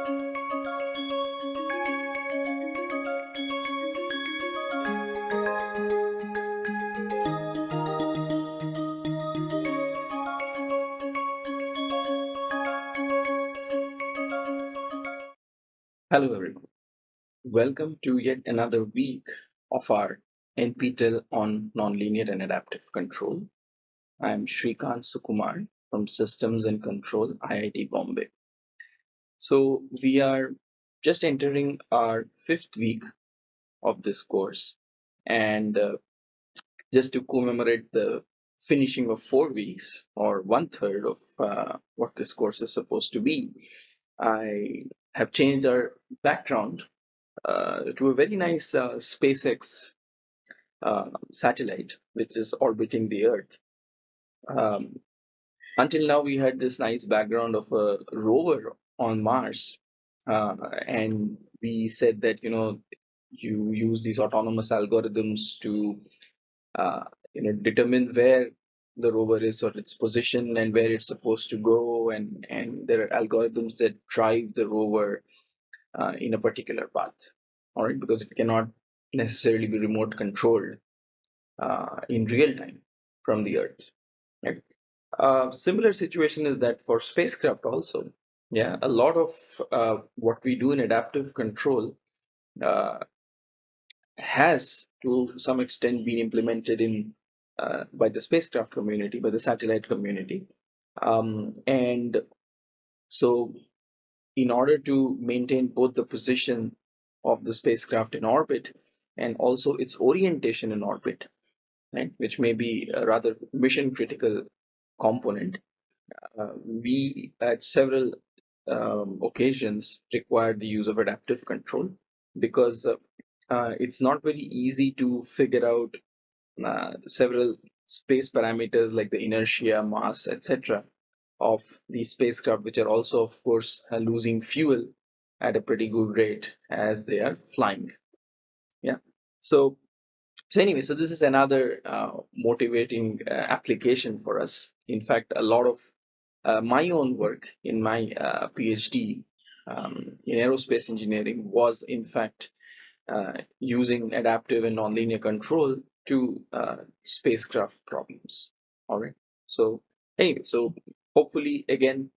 Hello everyone. Welcome to yet another week of our NPTEL on Nonlinear and Adaptive Control. I am Srikant Sukumar from Systems and Control, IIT Bombay. So we are just entering our fifth week of this course and uh, just to commemorate the finishing of four weeks or one third of uh, what this course is supposed to be, I have changed our background uh, to a very nice uh, SpaceX uh, satellite, which is orbiting the Earth. Um, until now, we had this nice background of a rover on Mars, uh, and we said that you know you use these autonomous algorithms to uh, you know determine where the rover is or its position and where it's supposed to go. And and there are algorithms that drive the rover uh, in a particular path. All right? Because it cannot necessarily be remote controlled uh, in real time from the earth. Right? Uh, similar situation is that for spacecraft also yeah a lot of uh, what we do in adaptive control uh, has to some extent been implemented in uh, by the spacecraft community, by the satellite community. Um, and so, in order to maintain both the position of the spacecraft in orbit and also its orientation in orbit, right, which may be a rather mission critical component, uh, we at several um, occasions require the use of adaptive control because uh, uh, it's not very easy to figure out uh, several space parameters like the inertia, mass, etc. of the spacecraft, which are also, of course, uh, losing fuel at a pretty good rate as they are flying. Yeah. So, so anyway, so this is another uh, motivating uh, application for us. In fact, a lot of uh, my own work in my uh, PhD um, in aerospace engineering was, in fact, using adaptive and nonlinear control to uh, spacecraft problems. All right. So anyway, so hopefully again,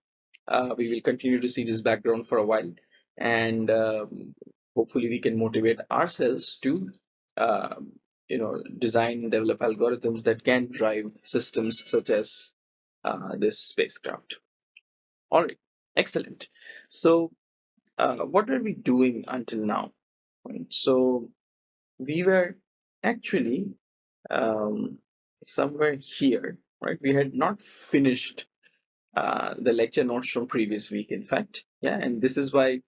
uh, we will continue to see this background for a while and um, hopefully we can motivate ourselves to, uh, you know, design and develop algorithms that can drive systems such as uh, this spacecraft. All right. Excellent. So uh, what were we doing until now? Right. So we were actually um, somewhere here, right? We had not finished uh, the lecture notes from previous week, in fact. Yeah, and this is why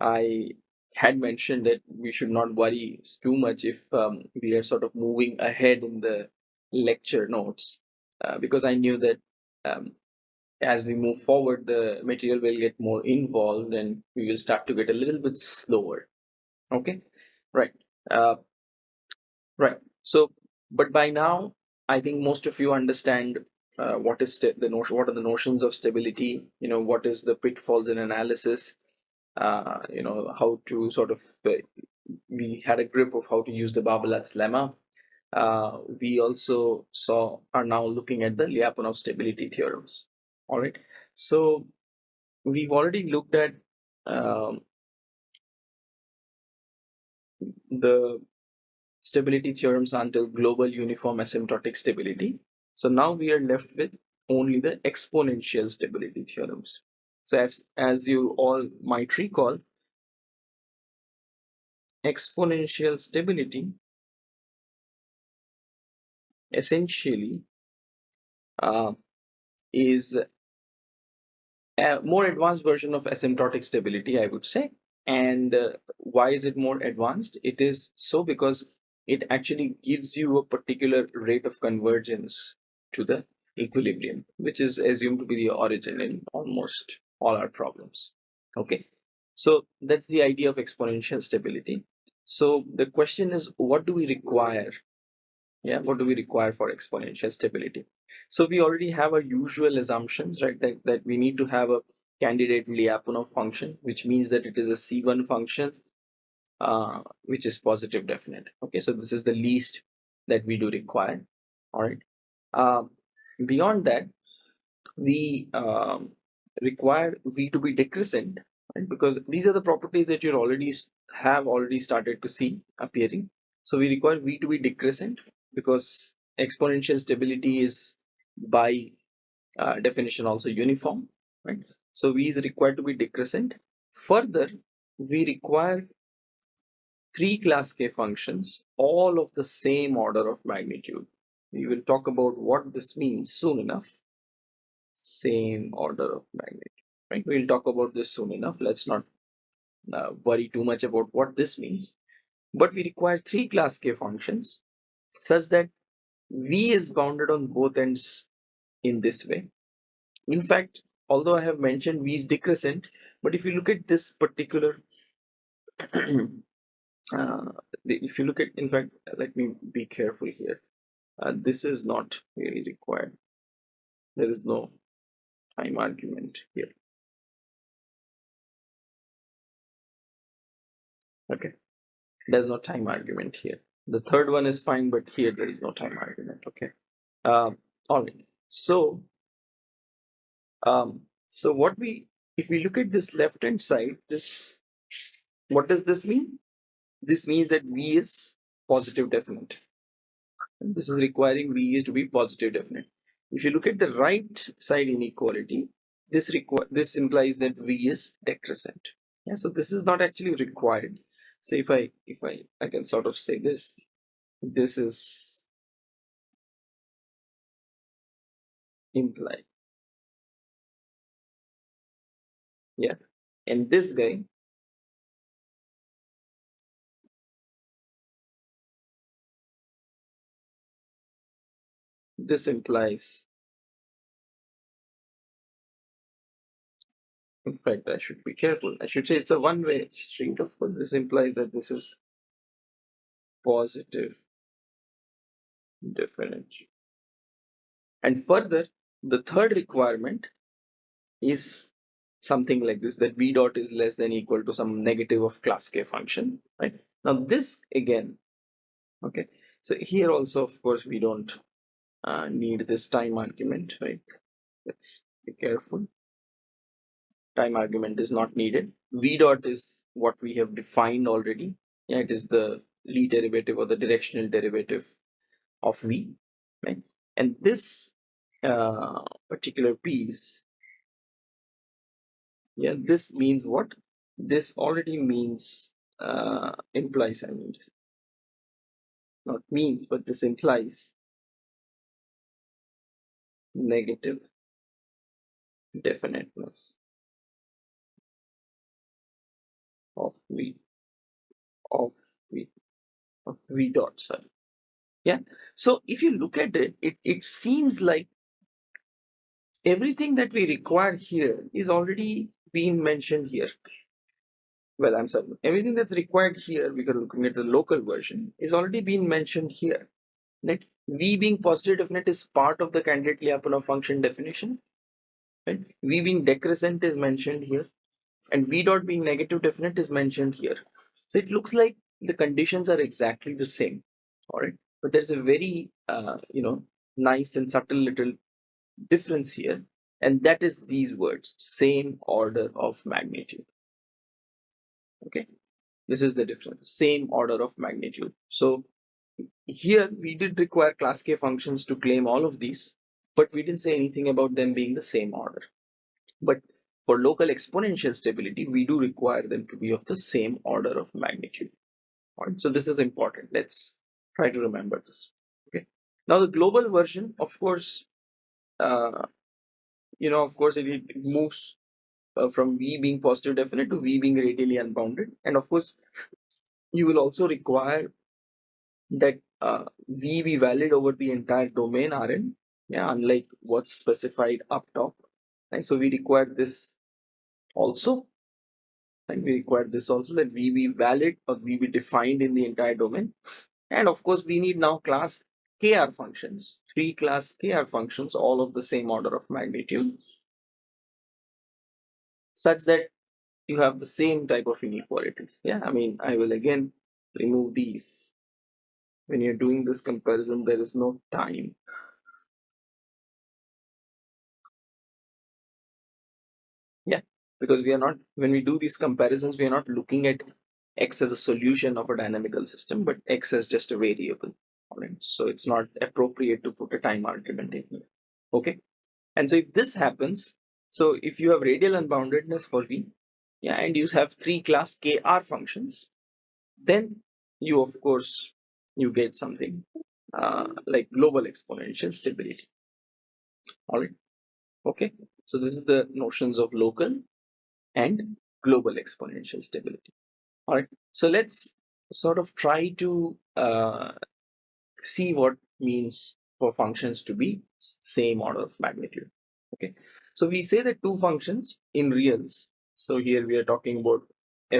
I had mentioned that we should not worry too much if um, we are sort of moving ahead in the lecture notes, uh, because I knew that um, as we move forward, the material will get more involved and we will start to get a little bit slower. Okay, right. Uh, right. So but by now i think most of you understand uh, what is the notion what are the notions of stability you know what is the pitfalls in analysis uh, you know how to sort of uh, we had a grip of how to use the Barbalat's lemma uh, we also saw are now looking at the Lyapunov stability theorems all right so we've already looked at um, the stability theorems until global uniform asymptotic stability. So now we are left with only the exponential stability theorems. So as, as you all might recall, exponential stability essentially uh, is a more advanced version of asymptotic stability, I would say. And uh, why is it more advanced? It is so because it actually gives you a particular rate of convergence to the equilibrium, which is assumed to be the origin in almost all our problems. Okay, so that's the idea of exponential stability. So the question is, what do we require? Yeah, what do we require for exponential stability? So we already have our usual assumptions, right? That, that we need to have a candidate Lyapunov function, which means that it is a C1 function, uh, which is positive definite. Okay, so this is the least that we do require. All right. Um, beyond that, we um, require V to be decrescent, right? Because these are the properties that you already have already started to see appearing. So we require V to be decrescent because exponential stability is by uh, definition also uniform, right? So V is required to be decrescent. Further, we require three class K functions, all of the same order of magnitude. We will talk about what this means soon enough. Same order of magnitude, right? We'll talk about this soon enough. Let's not uh, worry too much about what this means. But we require three class K functions such that V is bounded on both ends in this way. In fact, although I have mentioned V is decrescent, but if you look at this particular, uh, if you look at, in fact, let me be careful here. Uh, this is not really required. There is no time argument here. Okay, there's no time argument here. The third one is fine, but here there is no time argument. Okay. Um, all right. So, um, so what we, if we look at this left hand side, this, what does this mean? This means that V is positive definite. And this is requiring V is to be positive definite. If you look at the right side inequality, this require this implies that V is decrescent. Yeah, so this is not actually required so if I if I I can sort of say this this is implied. Yeah. And this guy this implies In fact, I should be careful. I should say it's a one-way street. Of course, this implies that this is positive differential. And further, the third requirement is something like this, that v dot is less than equal to some negative of class k function, right? Now this again, okay, so here also, of course, we don't uh, need this time argument, right? Let's be careful time argument is not needed. V dot is what we have defined already. Yeah, it is the Lie derivative or the directional derivative of V, right? And this uh, particular piece, yeah, this means what? This already means, uh, implies, I mean, not means, but this implies negative definiteness. Of v of v of v dot sorry. Yeah? So if you look at it it, it seems like everything that we require here is already being mentioned here. Well i'm sorry everything that's required here are looking at the local version is already being mentioned here. That v being positive definite is part of the candidate Lyapunov function definition right? V being decrescent is mentioned here and v dot being negative definite is mentioned here. So it looks like the conditions are exactly the same. All right but there's a very uh, you know nice and subtle little difference here. And that is these words same order of magnitude. Okay? This is the difference same order of magnitude. So here we did require class k functions to claim all of these but we didn't say anything about them being the same order. But for local exponential stability, we do require them to be of the same order of magnitude. All right, so this is important. Let's try to remember this. Okay. Now the global version, of course, uh, you know, of course, it, it moves uh, from V being positive definite to V being radially unbounded, and of course, you will also require that uh, V be valid over the entire domain Rn. Yeah, unlike what's specified up top right so we require this also and we require this also that v be valid or v be defined in the entire domain and of course we need now class kr functions three class kr functions all of the same order of magnitude such that you have the same type of inequalities. Yeah, I mean, I will again remove these. When you're doing this comparison, there is no time. Because we are not, when we do these comparisons, we are not looking at x as a solution of a dynamical system, but x as just a variable. Right? So it's not appropriate to put a time argument in here. Okay. And so if this happens, so if you have radial unboundedness for V, yeah, and you have three class KR functions, then you of course you get something uh, like global exponential stability. All right. Okay. So this is the notions of local and global exponential stability. All right. So let's sort of try to uh, see what means for functions to be same order of magnitude. Okay. So we say that two functions in reals. So here we are talking about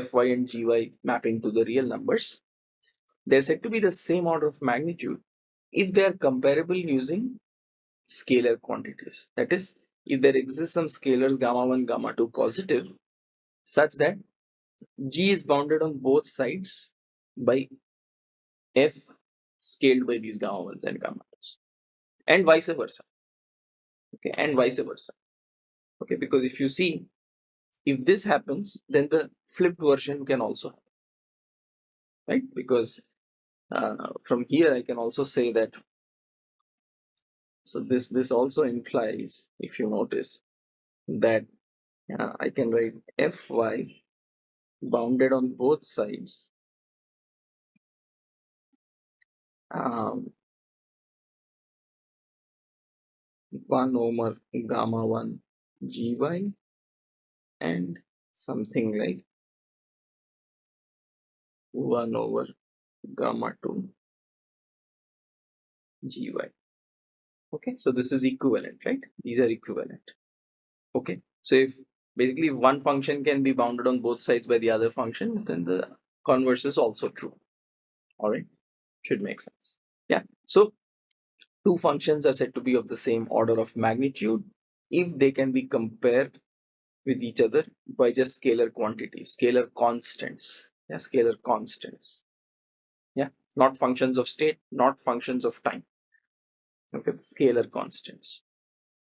fy and gy mapping to the real numbers. They're said to be the same order of magnitude if they are comparable using scalar quantities. That is, if there exists some scalars gamma 1, gamma 2 positive such that g is bounded on both sides by f scaled by these gamma 1s and gamma 2s and vice versa. Okay and vice versa. Okay because if you see if this happens then the flipped version can also happen. Right? Because uh, from here I can also say that so this this also implies if you notice that uh, I can write fy bounded on both sides. Um, 1 over gamma 1 gy and something like 1 over gamma 2 gy okay so this is equivalent right? These are equivalent. Okay so if basically if one function can be bounded on both sides by the other function then the converse is also true. All right should make sense. Yeah. So two functions are said to be of the same order of magnitude if they can be compared with each other by just scalar quantities scalar constants. Yeah scalar constants. Yeah. Not functions of state not functions of time. Okay scalar constants.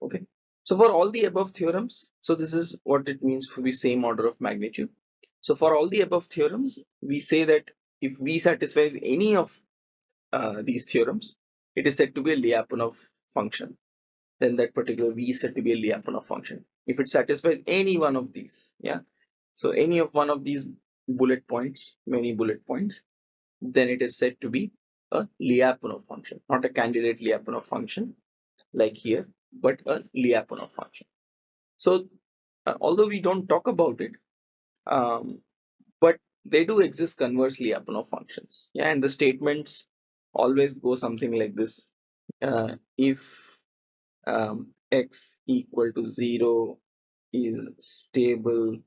Okay so for all the above theorems so this is what it means for the same order of magnitude. So for all the above theorems we say that if v satisfies any of uh, these theorems it is said to be a Lyapunov function. Then that particular v is said to be a Lyapunov function. If it satisfies any one of these yeah so any of one of these bullet points many bullet points then it is said to be a Lyapunov function not a candidate Lyapunov function like here but a Lyapunov function. So uh, although we don't talk about it um, but they do exist converse Lyapunov functions. Yeah and the statements always go something like this. Uh, if um, x equal to 0 is stable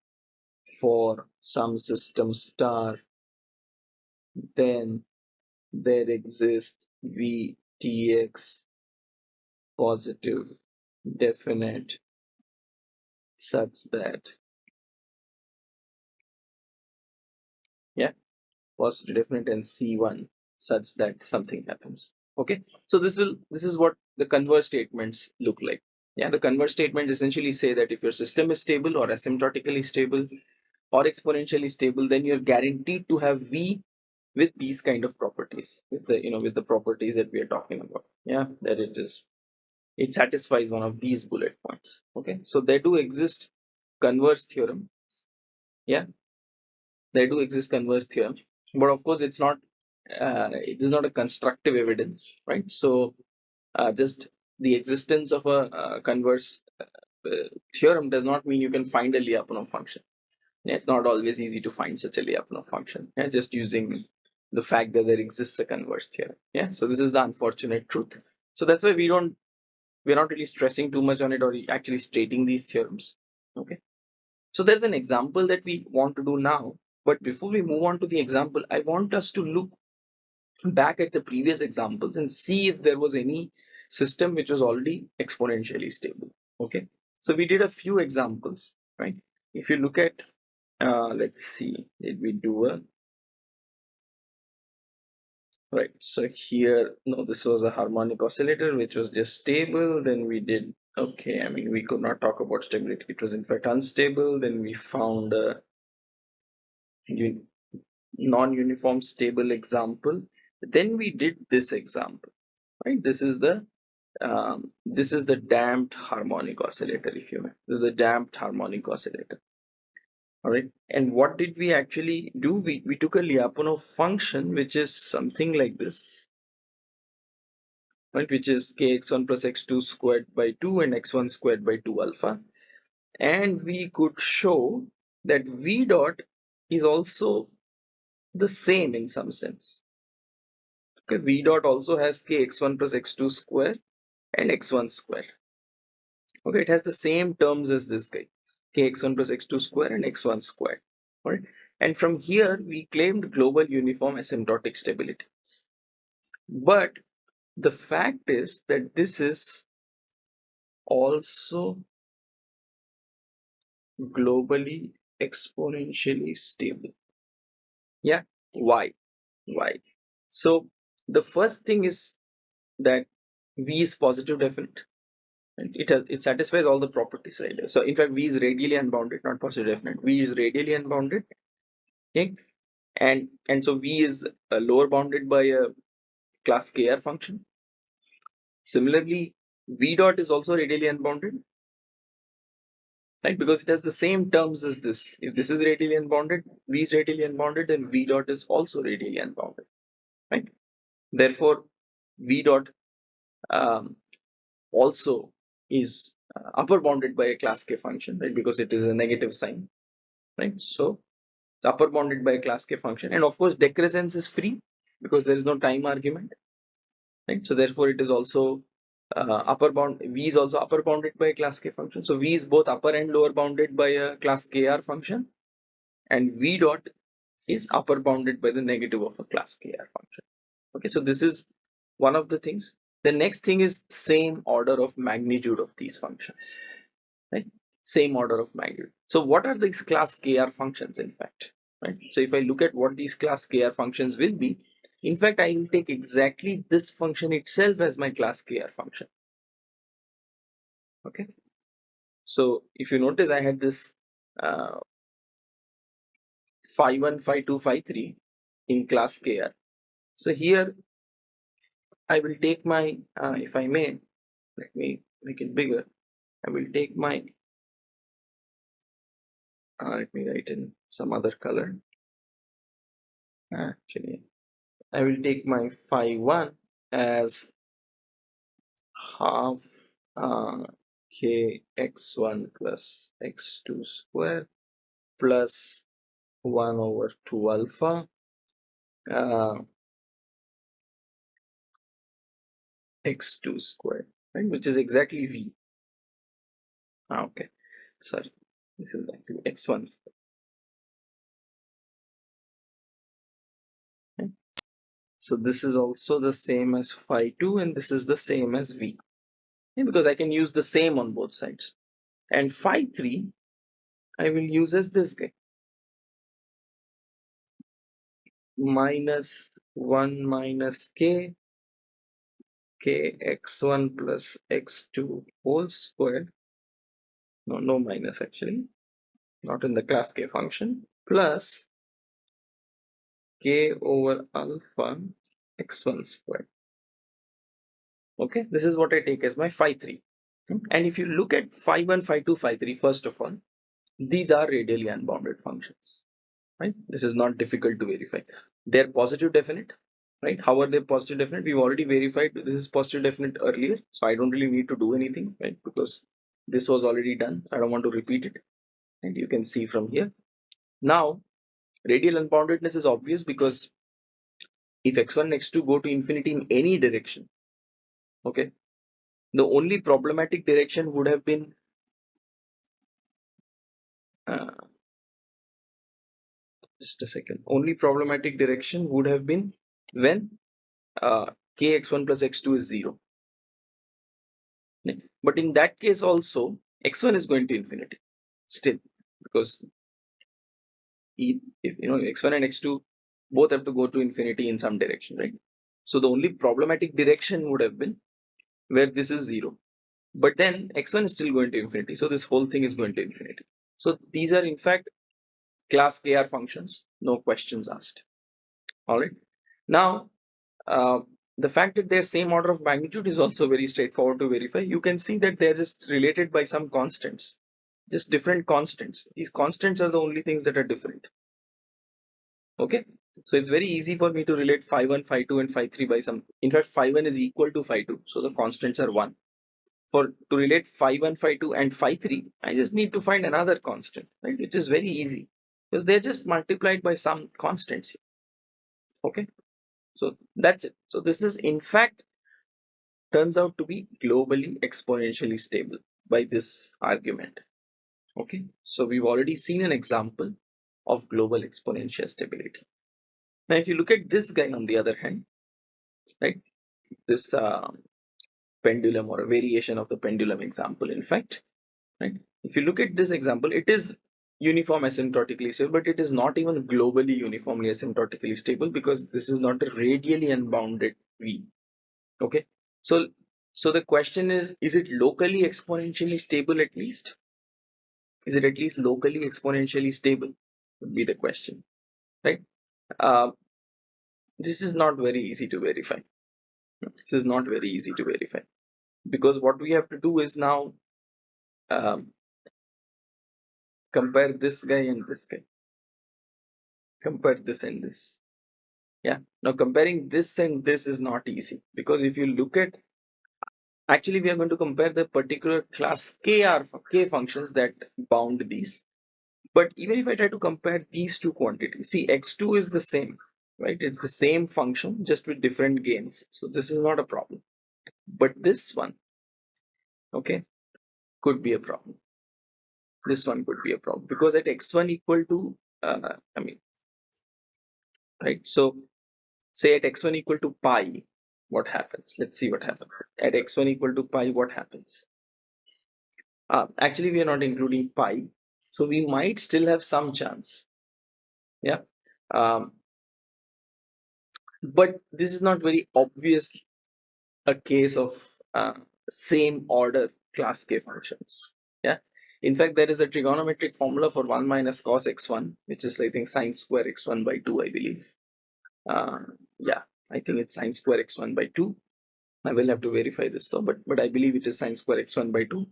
for some system star then there exists vtx positive definite such that yeah positive definite and c1 such that something happens. Okay? So this will this is what the converse statements look like. Yeah the converse statements essentially say that if your system is stable or asymptotically stable or exponentially stable then you're guaranteed to have v with these kind of properties with the you know with the properties that we are talking about. Yeah that it is it satisfies one of these bullet points okay so there do exist converse theorem yeah there do exist converse theorem but of course it's not uh, it is not a constructive evidence, right? So uh, just the existence of a uh, converse uh, theorem does not mean you can find a Lyapunov function. Yeah, it's not always easy to find such a Lyapunov function. Yeah, just using the fact that there exists a converse theorem. Yeah, so this is the unfortunate truth. So that's why we don't we're not really stressing too much on it or actually stating these theorems. Okay. So there's an example that we want to do now. But before we move on to the example, I want us to look back at the previous examples and see if there was any system which was already exponentially stable okay so we did a few examples right if you look at uh, let's see did we do a right. So here no this was a harmonic oscillator which was just stable. Then we did okay i mean we could not talk about stability. It was in fact unstable. Then we found a non-uniform stable example. Then we did this example. Right? This is the um, this is the damped harmonic oscillator if you may. This is a damped harmonic oscillator all right. And what did we actually do? We, we took a lyapunov function which is something like this right? Which is kx1 plus x2 squared by 2 and x1 squared by 2 alpha. And we could show that v dot is also the same in some sense. Okay v dot also has kx1 plus x2 square and x1 square okay it has the same terms as this guy kx1 plus x2 square and x1 square right and from here we claimed global uniform asymptotic stability. But the fact is that this is also globally exponentially stable. Yeah? Why? Why? So the first thing is that v is positive definite it has, it satisfies all the properties right? So in fact v is radially unbounded not positive definite. V is radially unbounded okay? And and so v is uh, lower bounded by a class kr function. Similarly v dot is also radially unbounded right? Because it has the same terms as this. If this is radially unbounded v is radially unbounded then v dot is also radially unbounded right? Therefore v dot um, also is uh, upper bounded by a class k function right? Because it is a negative sign right? So it's upper bounded by a class k function. And of course decrescence is free because there is no time argument right? So therefore it is also uh, upper bound v is also upper bounded by a class k function. So v is both upper and lower bounded by a class kr function. And v dot is upper bounded by the negative of a class kr function. Okay so this is one of the things the next thing is same order of magnitude of these functions right? Same order of magnitude. So what are these class kr functions in fact right? So if i look at what these class kr functions will be in fact i will take exactly this function itself as my class kr function. Okay? So if you notice i had this uh, phi 1 phi 2 phi 3 in class kr so here I will take my, uh, if I may, let me make it bigger. I will take my, uh, let me write in some other color. Actually, I will take my phi 1 as half uh, k x1 plus x2 square plus 1 over 2 alpha uh, x2 squared right which is exactly v. Ah, okay. Sorry. This is actually x1 squared. Okay. so this is also the same as phi 2 and this is the same as v. Okay, because I can use the same on both sides. And phi 3 I will use as this guy. Minus 1 minus k k x1 plus x2 whole square. No no minus actually. Not in the class k function. Plus k over alpha x1 square. Okay this is what i take as my phi 3 and if you look at phi 1 phi 2 phi 3 first of all these are radially unbounded functions right? This is not difficult to verify. They're positive definite right? How are they positive definite? We've already verified this is positive definite earlier so i don't really need to do anything right? Because this was already done i don't want to repeat it. And you can see from here. Now radial unboundedness is obvious because if x1 and x2 go to infinity in any direction okay the only problematic direction would have been uh, just a second. Only problematic direction would have been when uh, kx1 plus x2 is 0 but in that case also x1 is going to infinity still because if you know x1 and x2 both have to go to infinity in some direction right? So the only problematic direction would have been where this is zero. But then x1 is still going to infinity so this whole thing is going to infinity. So these are in fact class kr functions no questions asked. All right now uh, the fact that they're same order of magnitude is also very straightforward to verify you can see that they're just related by some constants just different constants. These constants are the only things that are different. Okay? So it's very easy for me to relate phi 1 phi 2 and phi 3 by some in fact phi 1 is equal to phi 2 so the constants are 1 for to relate phi 1 phi 2 and phi 3 i just need to find another constant right? Which is very easy because they're just multiplied by some constants okay so that's it. So this is in fact turns out to be globally exponentially stable by this argument. Okay? So we've already seen an example of global exponential stability. Now if you look at this guy on the other hand right this uh, pendulum or a variation of the pendulum example in fact right if you look at this example it is uniform asymptotically stable but it is not even globally uniformly asymptotically stable because this is not a radially unbounded v okay? So so the question is is it locally exponentially stable at least? Is it at least locally exponentially stable? Would be the question. Right? Uh, this is not very easy to verify. This is not very easy to verify. Because what we have to do is now um, compare this guy and this guy. Compare this and this. Yeah. Now comparing this and this is not easy because if you look at actually we are going to compare the particular class kr k functions that bound these. But even if i try to compare these two quantities see x2 is the same right? It's the same function just with different gains. So this is not a problem. But this one okay could be a problem this one could be a problem. Because at x1 equal to uh, i mean right? So say at x1 equal to pi what happens? Let's see what happens. At x1 equal to pi what happens? Uh, actually we are not including pi. So we might still have some chance. Yeah. Um, but this is not very obvious a case of uh, same order class k functions in fact there is a trigonometric formula for 1 minus cos x1 which is i think sine square x1 by 2 i believe. Uh, yeah i think it's sine square x1 by 2 i will have to verify this though but but i believe it is sine square x1 by 2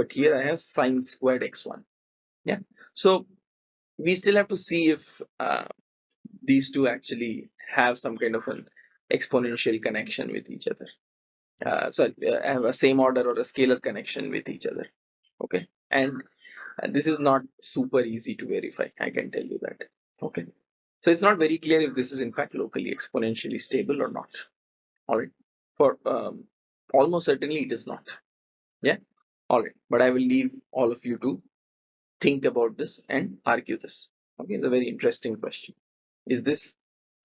but here i have sine squared x1 yeah so we still have to see if uh, these two actually have some kind of an exponential connection with each other. Uh, so uh, have a same order or a scalar connection with each other. Okay and uh, this is not super easy to verify i can tell you that. Okay. So it's not very clear if this is in fact locally exponentially stable or not. All right. For um, almost certainly it is not. Yeah? All right. But i will leave all of you to think about this and argue this. Okay? It's a very interesting question. Is this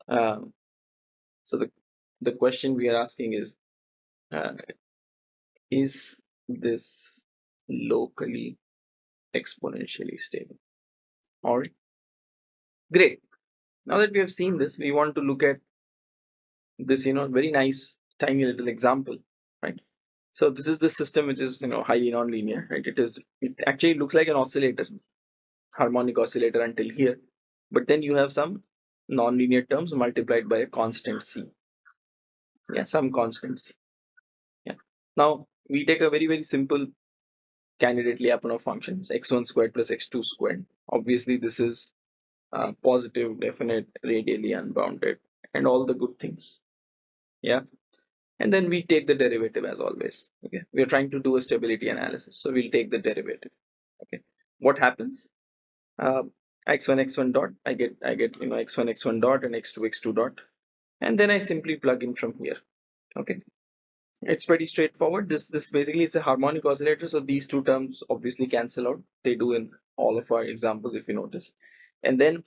um, so the the question we are asking is uh, is this locally exponentially stable. All right. Great. Now that we have seen this we want to look at this you know very nice tiny little example right? So this is the system which is you know highly nonlinear right? It is it actually looks like an oscillator harmonic oscillator until here. But then you have some nonlinear terms multiplied by a constant c. Yeah some constant c yeah. Now we take a very very simple candidate lyapunov functions x1 squared plus x2 squared. Obviously this is uh, positive definite radially unbounded and all the good things. Yeah? And then we take the derivative as always okay? We are trying to do a stability analysis so we'll take the derivative okay? What happens? Uh, x1 x1 dot i get i get you know x1 x1 dot and x2 x2 dot and then i simply plug in from here okay it's pretty straightforward. This this basically it's a harmonic oscillator so these two terms obviously cancel out. They do in all of our examples if you notice. And then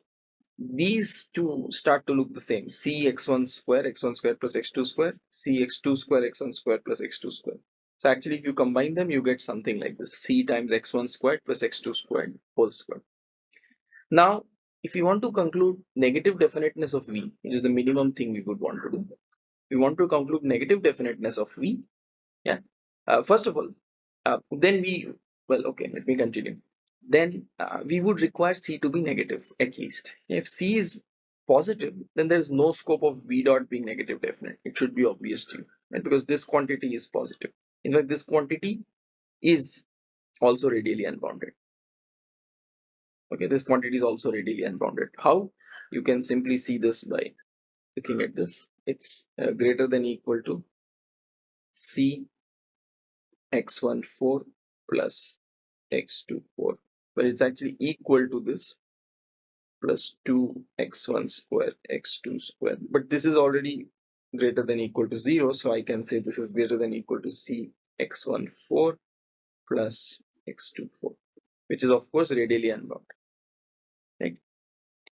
these two start to look the same. C x1 square x1 square plus x2 square c x2 square x1 square plus x2 square. So actually if you combine them you get something like this. C times x1 squared plus x2 squared whole square. Now, if we want to conclude negative definiteness of V, which is the minimum thing we would want to do, we want to conclude negative definiteness of V. Yeah. Uh, first of all, uh, then we, well, okay, let me continue. Then uh, we would require C to be negative at least. If C is positive, then there is no scope of V dot being negative definite. It should be obvious to you, right? Because this quantity is positive. In fact, this quantity is also radially unbounded. Okay, this quantity is also radially unbounded. How? You can simply see this by looking at this. It's uh, greater than equal to C x14 plus x24 but it's actually equal to this plus 2 x1 square x2 square but this is already greater than equal to 0 so I can say this is greater than equal to c x14 plus x24 which is of course radially unbounded. Right?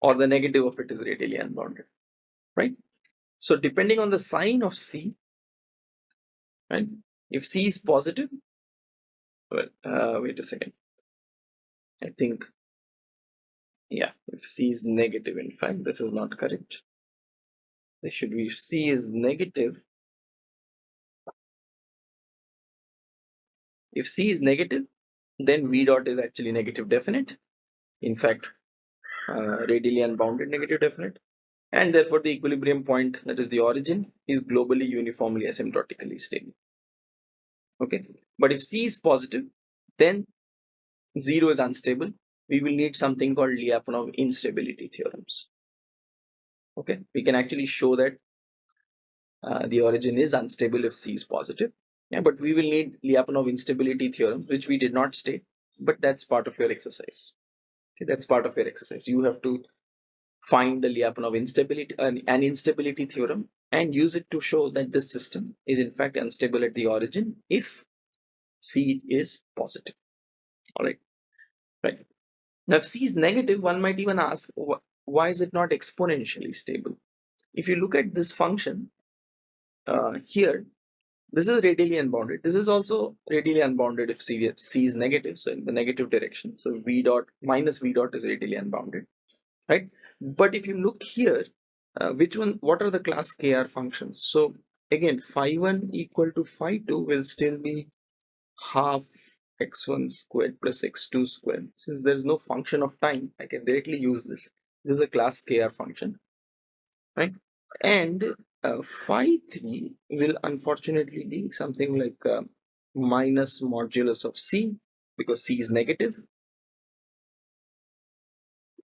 Or the negative of it is radially unbounded. Right so depending on the sign of c right if c is positive well uh, wait a second. I think yeah if c is negative in fact this is not correct. There should be if c is negative if c is negative then v dot is actually negative definite. In fact uh, radially unbounded negative definite and therefore the equilibrium point that is the origin is globally uniformly asymptotically stable. Okay? But if c is positive then 0 is unstable. We will need something called Lyapunov instability theorems. Okay? We can actually show that uh, the origin is unstable if c is positive. Yeah but we will need Lyapunov instability theorem which we did not state but that's part of your exercise. Okay? That's part of your exercise. You have to find the Lyapunov instability uh, an instability theorem and use it to show that this system is in fact unstable at the origin if c is positive. All right. Right now if c is negative one might even ask why is it not exponentially stable? If you look at this function uh, here this is radially unbounded. This is also radially unbounded if c, c is negative so in the negative direction. So v dot minus v dot is radially unbounded. Right but if you look here uh, which one what are the class kr functions? So again phi 1 equal to phi 2 will still be half x1 squared plus x2 squared. Since there is no function of time i can directly use this. This is a class kr function right? And uh, phi 3 will unfortunately be something like uh, minus modulus of c because c is negative.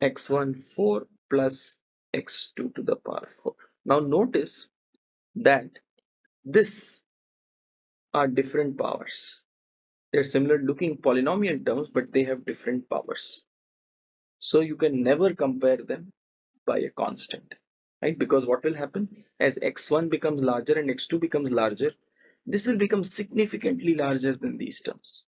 X1 4 plus x2 to the power 4 now notice that this are different powers they're similar looking polynomial terms, but they have different powers. So you can never compare them by a constant, right? Because what will happen as x1 becomes larger and x2 becomes larger, this will become significantly larger than these terms.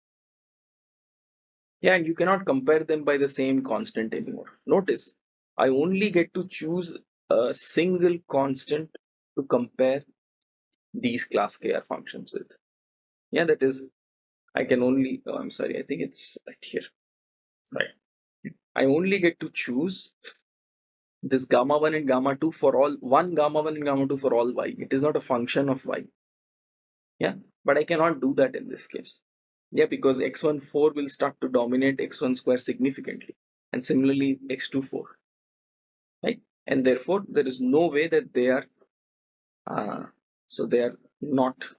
Yeah, and you cannot compare them by the same constant anymore. Notice, I only get to choose a single constant to compare these class KR functions with. Yeah, that is I can only, oh, I'm sorry, I think it's right here. Right. I only get to choose this gamma 1 and gamma 2 for all, one gamma 1 and gamma 2 for all y. It is not a function of y. Yeah, but I cannot do that in this case. Yeah, because x1 4 will start to dominate x1 square significantly. And similarly, x2 4. Right? And therefore, there is no way that they are, uh, so they are not.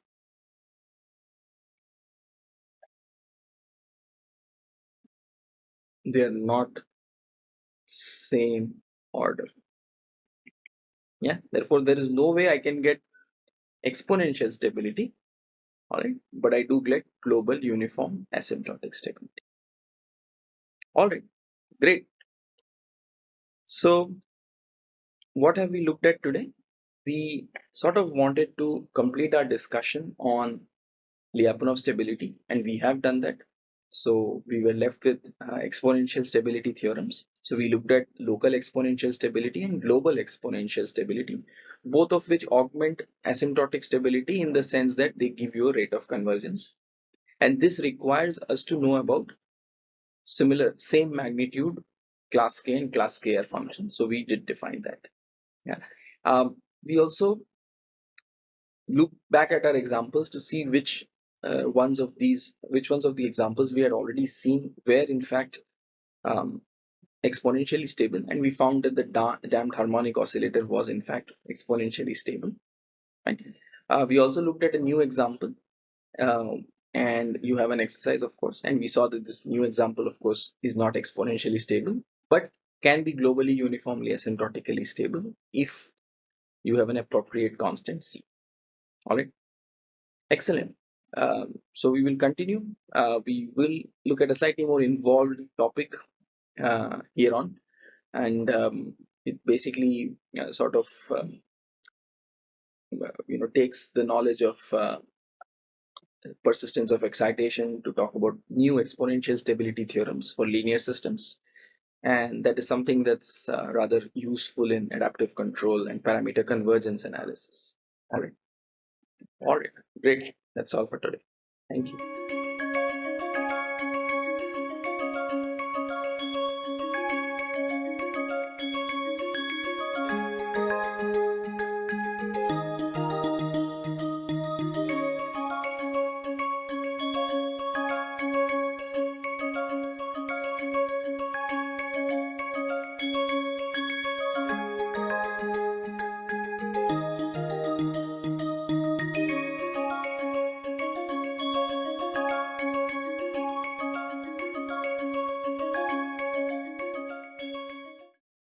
They are not same order. Yeah therefore there is no way i can get exponential stability all right but i do get global uniform asymptotic stability. All right great. So what have we looked at today we sort of wanted to complete our discussion on Lyapunov stability and we have done that so we were left with uh, exponential stability theorems. So we looked at local exponential stability and global exponential stability, both of which augment asymptotic stability in the sense that they give you a rate of convergence. And this requires us to know about similar, same magnitude class K and class KR functions. So we did define that. Yeah. Um, we also look back at our examples to see which uh, ones of these, which ones of the examples we had already seen were in fact um, exponentially stable, and we found that the da damped harmonic oscillator was in fact exponentially stable. Right. Uh, we also looked at a new example, uh, and you have an exercise, of course, and we saw that this new example, of course, is not exponentially stable, but can be globally uniformly asymptotically stable if you have an appropriate constant c. All right. Excellent. Um, so we will continue. Uh, we will look at a slightly more involved topic uh, here on, and um, it basically uh, sort of um, you know takes the knowledge of uh, persistence of excitation to talk about new exponential stability theorems for linear systems and that is something that's uh, rather useful in adaptive control and parameter convergence analysis. All right. All right. Great. That's all for today. Thank you